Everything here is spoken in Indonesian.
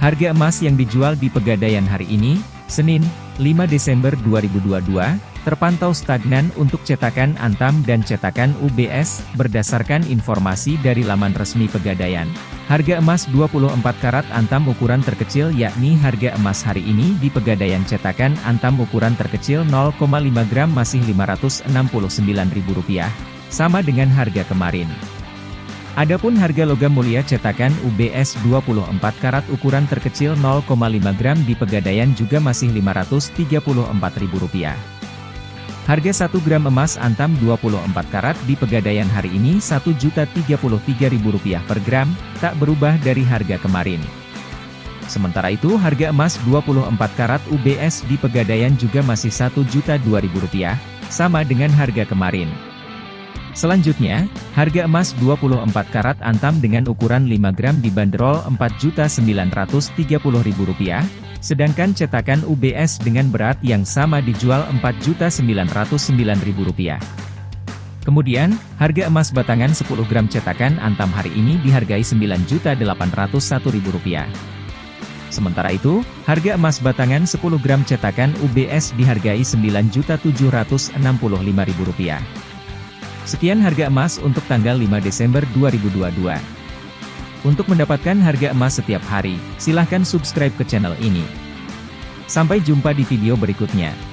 Harga emas yang dijual di Pegadaian hari ini, Senin, 5 Desember 2022, terpantau stagnan untuk cetakan Antam dan cetakan UBS, berdasarkan informasi dari laman resmi Pegadaian. Harga emas 24 karat Antam ukuran terkecil yakni harga emas hari ini di Pegadaian cetakan Antam ukuran terkecil 0,5 gram masih Rp569.000, sama dengan harga kemarin. Adapun harga logam mulia cetakan UBS 24 karat ukuran terkecil 0,5 gram di Pegadaian juga masih Rp534.000. Harga 1 gram emas antam 24 karat di Pegadaian hari ini Rp1.033.000 per gram, tak berubah dari harga kemarin. Sementara itu harga emas 24 karat UBS di Pegadaian juga masih Rp1.002.000, sama dengan harga kemarin. Selanjutnya, harga emas 24 karat antam dengan ukuran 5 gram dibanderol Rp4.930.000, sedangkan cetakan UBS dengan berat yang sama dijual Rp4.909.000. Kemudian, harga emas batangan 10 gram cetakan antam hari ini dihargai Rp9.801.000. Sementara itu, harga emas batangan 10 gram cetakan UBS dihargai Rp9.765.000. Sekian harga emas untuk tanggal 5 Desember 2022. Untuk mendapatkan harga emas setiap hari, silahkan subscribe ke channel ini. Sampai jumpa di video berikutnya.